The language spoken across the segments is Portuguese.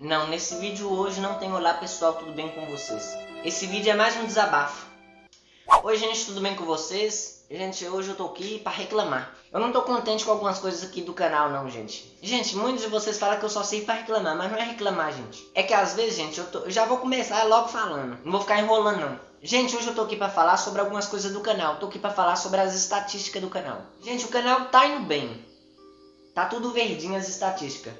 Não, nesse vídeo hoje não tem olá pessoal, tudo bem com vocês? Esse vídeo é mais um desabafo. Oi gente, tudo bem com vocês? Gente, hoje eu tô aqui pra reclamar. Eu não tô contente com algumas coisas aqui do canal não, gente. Gente, muitos de vocês falam que eu só sei pra reclamar, mas não é reclamar, gente. É que às vezes, gente, eu, tô, eu já vou começar logo falando. Não vou ficar enrolando não. Gente, hoje eu tô aqui pra falar sobre algumas coisas do canal. Tô aqui pra falar sobre as estatísticas do canal. Gente, o canal tá indo bem. Tá tudo verdinho as estatísticas.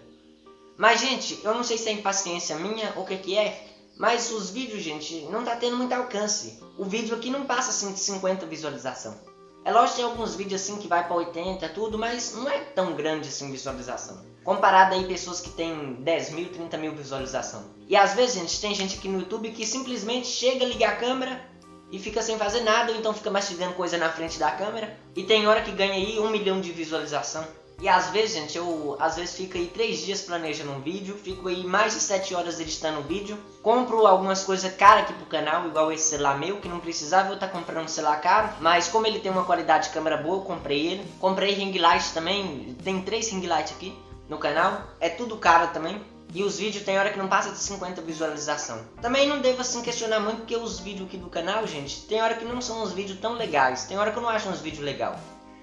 Mas, gente, eu não sei se é impaciência minha ou o que que é, mas os vídeos, gente, não tá tendo muito alcance. O vídeo aqui não passa assim de 50 visualização. É lógico que tem alguns vídeos assim que vai para 80 tudo, mas não é tão grande assim visualização. Comparado aí pessoas que tem 10 mil, 30 mil visualização. E às vezes, gente, tem gente aqui no YouTube que simplesmente chega, liga a câmera e fica sem fazer nada, ou então fica mastigando coisa na frente da câmera. E tem hora que ganha aí um milhão de visualização. E às vezes, gente, eu às vezes fico aí 3 dias planejando um vídeo, fico aí mais de 7 horas editando um vídeo, compro algumas coisas caras aqui pro canal, igual esse celular meu, que não precisava eu estar tá comprando um celular caro, mas como ele tem uma qualidade de câmera boa, eu comprei ele. Comprei ring light também, tem 3 ring light aqui no canal, é tudo caro também. E os vídeos tem hora que não passa de 50 visualização. Também não devo assim questionar muito porque os vídeos aqui do canal, gente, tem hora que não são uns vídeos tão legais, tem hora que eu não acho uns vídeos legais.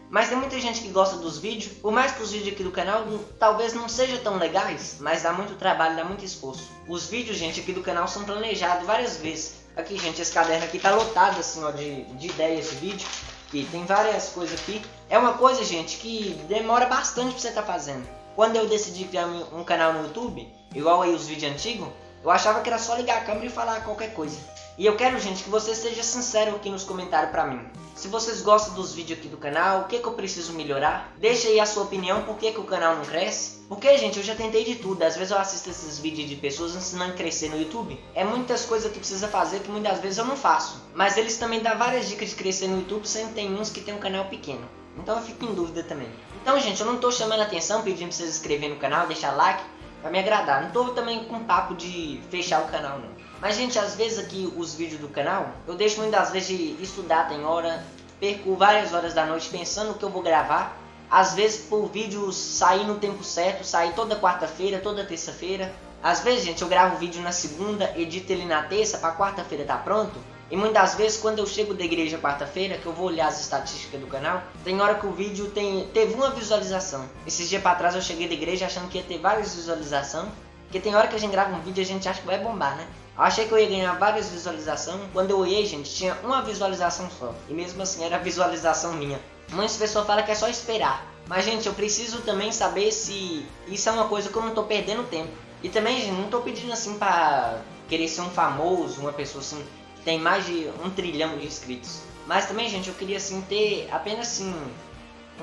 Mas tem muita gente que gosta dos vídeos, por mais que os vídeos aqui do canal talvez não sejam tão legais, mas dá muito trabalho, dá muito esforço. Os vídeos, gente, aqui do canal são planejados várias vezes. Aqui, gente, esse caderno aqui tá lotado, assim, ó, de, de ideias de vídeo. E tem várias coisas aqui. É uma coisa, gente, que demora bastante pra você tá fazendo. Quando eu decidi criar um canal no YouTube, igual aí os vídeos antigos, eu achava que era só ligar a câmera e falar qualquer coisa. E eu quero, gente, que você seja sincero aqui nos comentários pra mim. Se vocês gostam dos vídeos aqui do canal, o que, que eu preciso melhorar? Deixa aí a sua opinião, por que, que o canal não cresce? Porque, gente, eu já tentei de tudo. Às vezes eu assisto esses vídeos de pessoas ensinando a crescer no YouTube. É muitas coisas que precisa fazer que muitas vezes eu não faço. Mas eles também dão várias dicas de crescer no YouTube, sempre tem uns que tem um canal pequeno. Então eu fico em dúvida também. Então, gente, eu não tô chamando atenção, pedindo pra vocês se inscreverem no canal, deixar like, pra me agradar. Não tô também com papo de fechar o canal, não. Mas, gente, às vezes aqui os vídeos do canal, eu deixo muitas vezes de estudar, tem hora, perco várias horas da noite pensando o que eu vou gravar. Às vezes por vídeo sair no tempo certo, sair toda quarta-feira, toda terça-feira. Às vezes, gente, eu gravo o vídeo na segunda, edito ele na terça, para quarta-feira tá pronto. E muitas vezes quando eu chego da igreja quarta-feira, que eu vou olhar as estatísticas do canal, tem hora que o vídeo tem, teve uma visualização. Esses dias para trás eu cheguei da igreja achando que ia ter várias visualizações, porque tem hora que a gente grava um vídeo e a gente acha que vai bombar, né? Eu achei que eu ia ganhar várias visualizações. Quando eu olhei, gente, tinha uma visualização só. E mesmo assim era visualização minha. Muitas pessoas falam que é só esperar. Mas, gente, eu preciso também saber se isso é uma coisa que eu não tô perdendo tempo. E também, gente, não tô pedindo assim pra querer ser um famoso, uma pessoa assim, tem mais de um trilhão de inscritos. Mas também, gente, eu queria assim ter apenas assim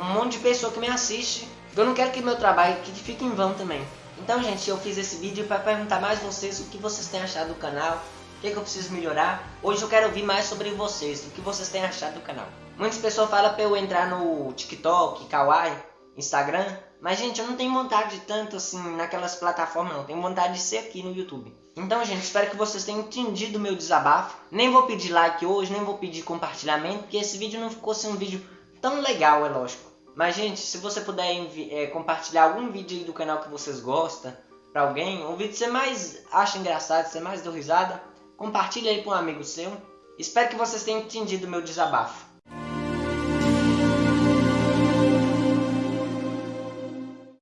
um monte de pessoa que me assiste. Eu não quero que meu trabalho que fique em vão também. Então, gente, eu fiz esse vídeo para perguntar mais vocês o que vocês têm achado do canal, o que, é que eu preciso melhorar. Hoje eu quero ouvir mais sobre vocês, o que vocês têm achado do canal. Muitas pessoas falam para eu entrar no TikTok, Kawaii, Instagram, mas, gente, eu não tenho vontade de tanto assim naquelas plataformas, não. Tenho vontade de ser aqui no YouTube. Então, gente, espero que vocês tenham entendido o meu desabafo. Nem vou pedir like hoje, nem vou pedir compartilhamento, porque esse vídeo não ficou assim um vídeo tão legal, é lógico. Mas, gente, se você puder é, compartilhar algum vídeo aí do canal que vocês gostam pra alguém, um vídeo que você mais acha engraçado, que você mais deu risada, compartilha aí com um amigo seu. Espero que vocês tenham entendido o meu desabafo.